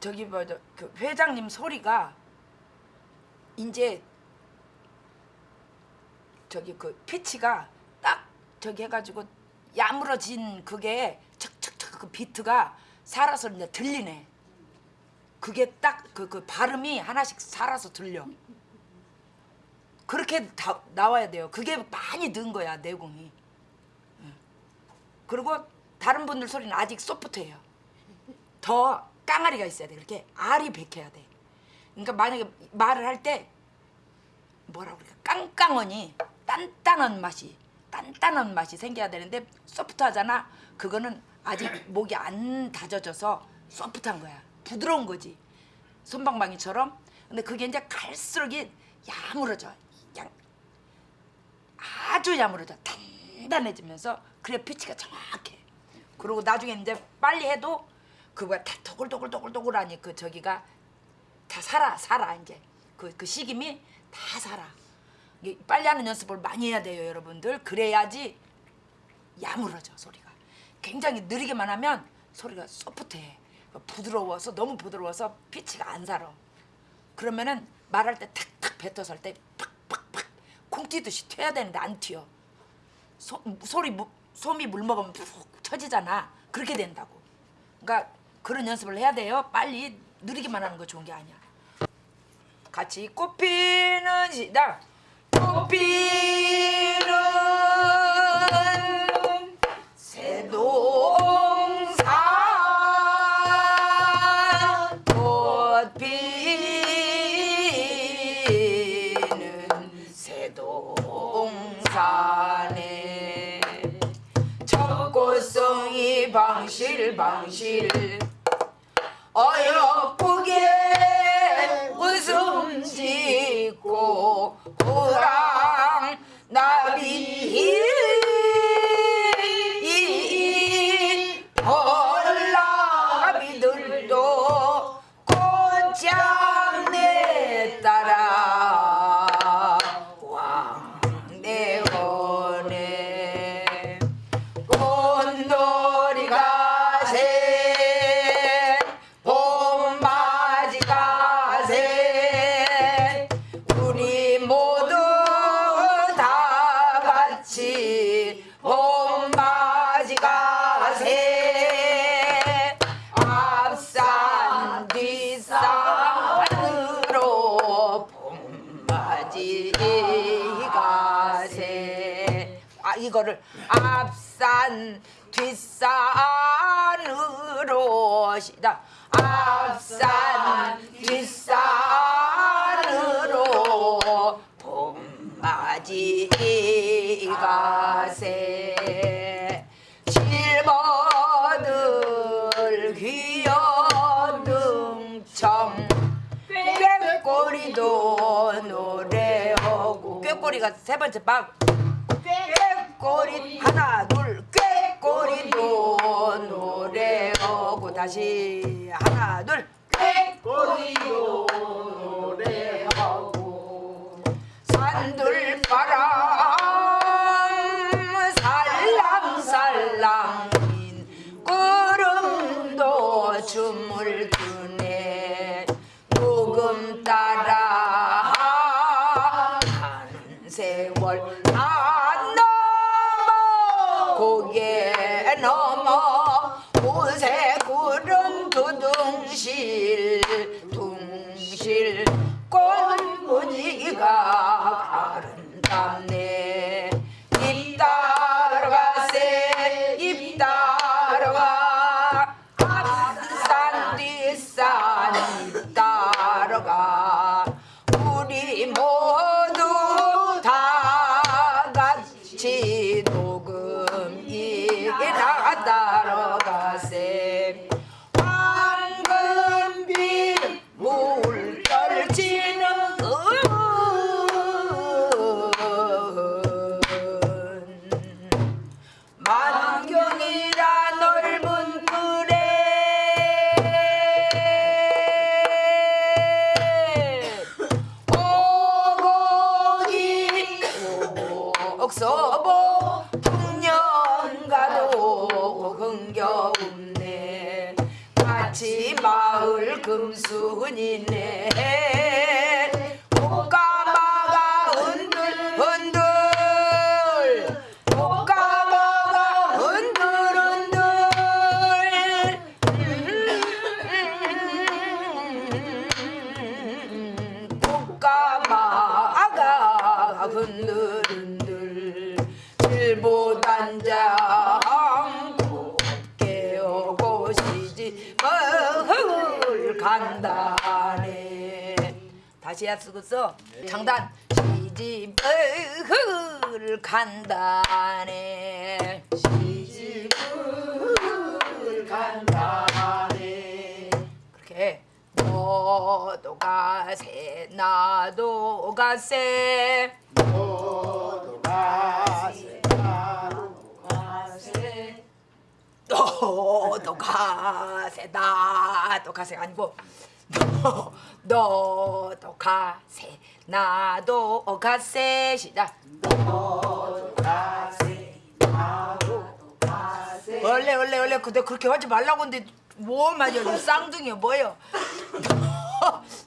저기 뭐저 그 회장님 소리가 이제 저기 그 피치가 딱 저기 해가지고 야무러진 그게 척척척 그 비트가 살아서 이제 들리네. 그게 딱그 그 발음이 하나씩 살아서 들려. 그렇게 다, 나와야 돼요. 그게 많이 는 거야 내공이. 응. 그리고 다른 분들 소리는 아직 소프트해요. 더 깡아리가 있어야 돼. 그렇게 알이 베껴야 돼. 그러니까 만약에 말을 할 때 뭐라 그럴까 깡깡하니 단단한 맛이 단단한 맛이 생겨야 되는데 소프트하잖아. 그거는 아직 목이 안 다져져서 소프트한 거야. 부드러운 거지. 손방망이처럼. 근데 그게 이제 갈수록 이 야무러져. 그냥 아주 야무러져. 단단해지면서 그래 피치가 정확해. 그리고 나중에 이제 빨리 해도 그거가 다 도글도글도글도글하니 그 저기가 다 살아 살아 이제 그, 그 식임이 다 살아. 빨리 하는 연습을 많이 해야 돼요 여러분들. 그래야지 야무러져 소리가. 굉장히 느리게만 하면 소리가 소프트해. 부드러워서 너무 부드러워서 피치가 안 살아. 그러면은 말할 때 탁탁 뱉어서 할 때 팍팍팍 콩 튀듯이 튀어야 되는데 안 튀어. 소, 소리 무, 솜이 물 먹으면 푹 쳐지잖아. 그렇게 된다고. 그러니까 그런 연습을 해야 돼요. 빨리 느리기만 하는 거 좋은 게 아니야. 같이 꽃피는 시작. 꽃피는 새동산 꽃피는 새동산에 적고성이 방실 방실 어여쁘게 산 뒷산으로 시다. 앞산 뒷산으로 봄맞이 가세. 실버들 귀여등청 꾀꼬리도 노래하고. 꾀꼬리가 세 번째 방 꾀꼬리 하나 둘 꾀 다시 하나 둘. 꾀꼬리도 노래 금순이네. 꽃가마가 흔들 흔들. 꽃가마가 흔들 흔들. 꽃가마가 흔들 흔들 다시 해쓰고서 장단 시집을 간다네. 시집을 간다네. 그렇게 너도 가세 나도 가세. 너도 가세 나도 가세. 너도 가세 나도 가세 아니고 너 너도 가세 나도 가세. 시작. 너도 가세 나도 가세 원래 원래 원래 근데 그렇게 하지 말라고 근데 뭐이 쌍둥이야 뭐야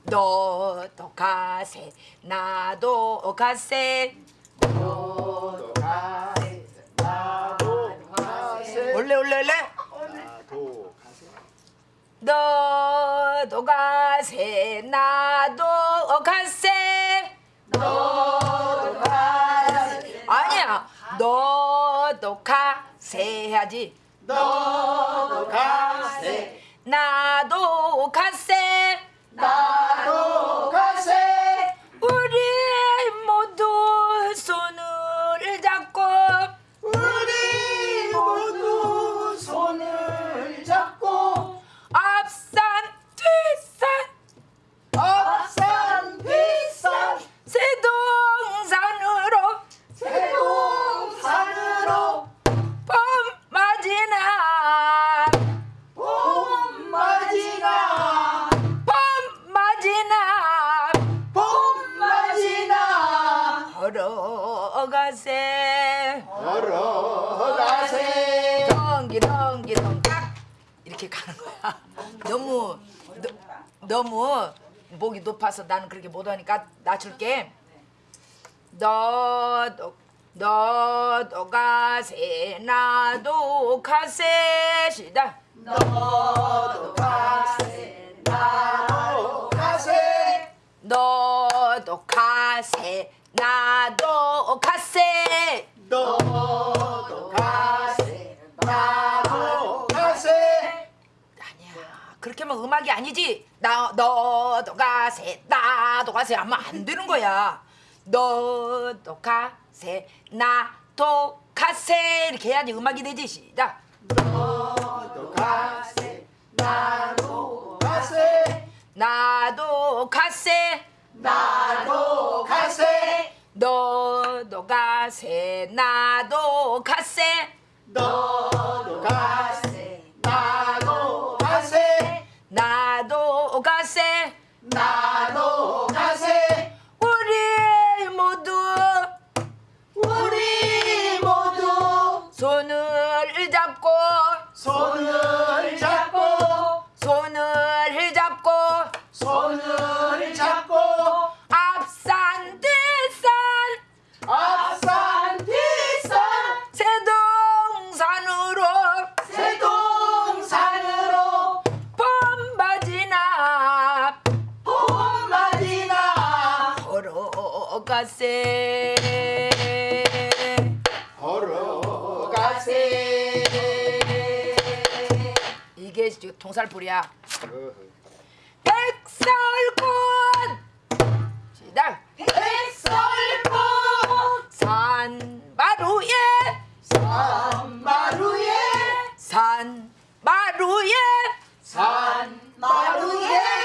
너도 가세 나도 가세. 너도 가세 나도 가세. 원래 원래 원래 너도 가세 나도 가세. 너도 가세. 아니야. 너도 가세 해야지. 너도 가세. 나도 가세. 나도 가세 너무 목이 높아서 나는 그렇게 못하니까 낮출게. 너도 너도 가세 나도 가세 시다 너도 가세 나도 가세 너도 가세 나도 가세 너도 그렇게 하면 음악이 아니지. 나 너도 가세 나도 가세. 하면 안 되는 거야. 너도 가세 나 도 가 세. 이렇게 해야지 음악이 되지. 시작. 너도 가세 나도 가세. 나도 가세. 나도 가세. 너도 가세 나도 가세. 너 동살풀이야 백설꽃! 시작. 백설꽃! 산마루에. 산마루에. 산마루에. 산마루에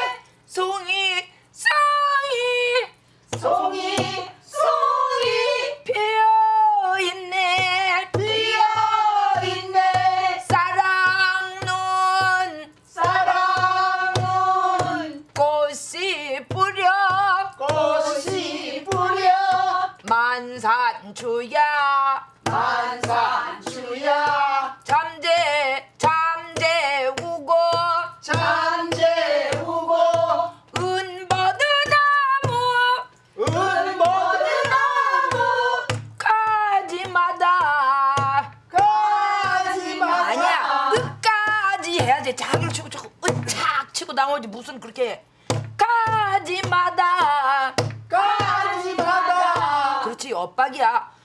엇박이야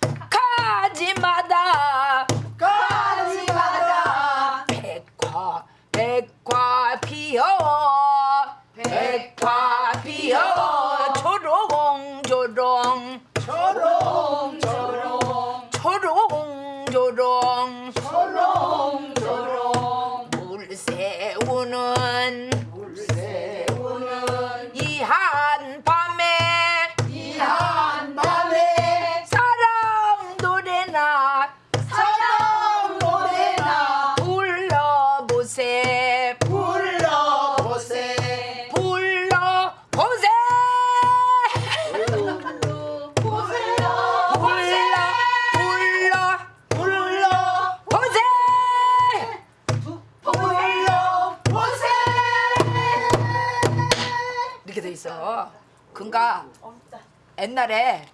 옛날에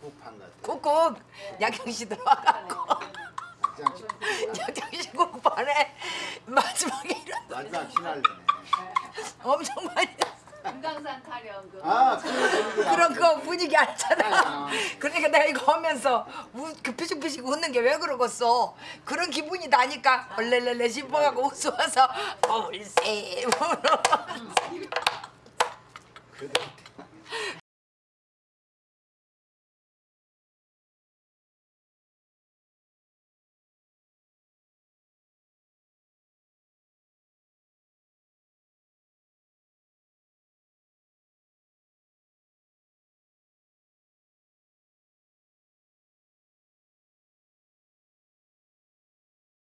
국판 같아. 꾹꾹 야경씨 들어와갖고 장식. 야경씨 국반에 마지막에 이런 마지막 피날레네. 엄청 많이 금강산 타령 그 아, 그런 거 분위기 알잖아. 아. 그러니까 내가 이거 하면서 우, 그 피식피식 웃는 게 왜 그러겠어? 그런 기분이 나니까 얼레레레 싶어가고 웃어서 얼세 그래.